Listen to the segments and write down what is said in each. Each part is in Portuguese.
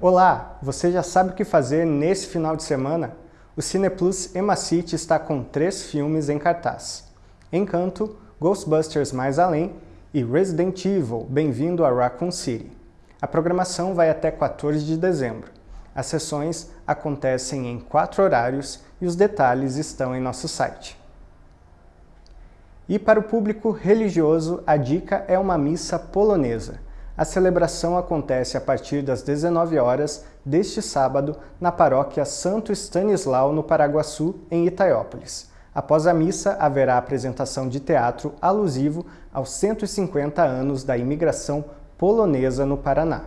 Olá, você já sabe o que fazer nesse final de semana? O Cineplus Emacity está com três filmes em cartaz. Encanto, Ghostbusters Mais Além e Resident Evil, Bem-vindo a Raccoon City. A programação vai até 14 de dezembro. As sessões acontecem em quatro horários e os detalhes estão em nosso site. E para o público religioso, a dica é uma missa polonesa. A celebração acontece a partir das 19 horas deste sábado na paróquia Santo Stanislau, no Paraguaçu, em Itaiópolis. Após a missa, haverá apresentação de teatro alusivo aos 150 anos da imigração polonesa no Paraná.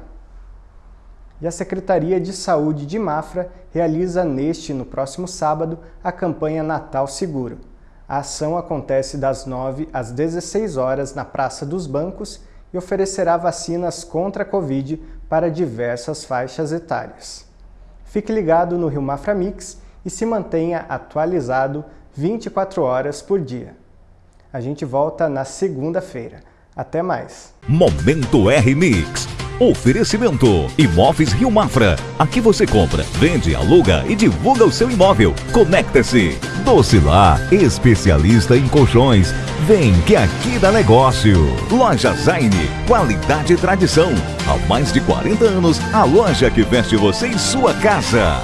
E a Secretaria de Saúde de Mafra realiza neste e no próximo sábado a campanha Natal Seguro. A ação acontece das 9 às 16 horas na Praça dos Bancos e oferecerá vacinas contra a Covid para diversas faixas etárias. Fique ligado no Rio Mafra Mix e se mantenha atualizado 24 horas por dia. A gente volta na segunda-feira. Até mais! Momento R-Mix Oferecimento Imóveis Rio Mafra. Aqui você compra, vende, aluga e divulga o seu imóvel. Conecta-se. Docilar, especialista em colchões. Vem que aqui dá negócio. Loja Zaine, qualidade e tradição. Há mais de 40 anos, a loja que veste você em sua casa.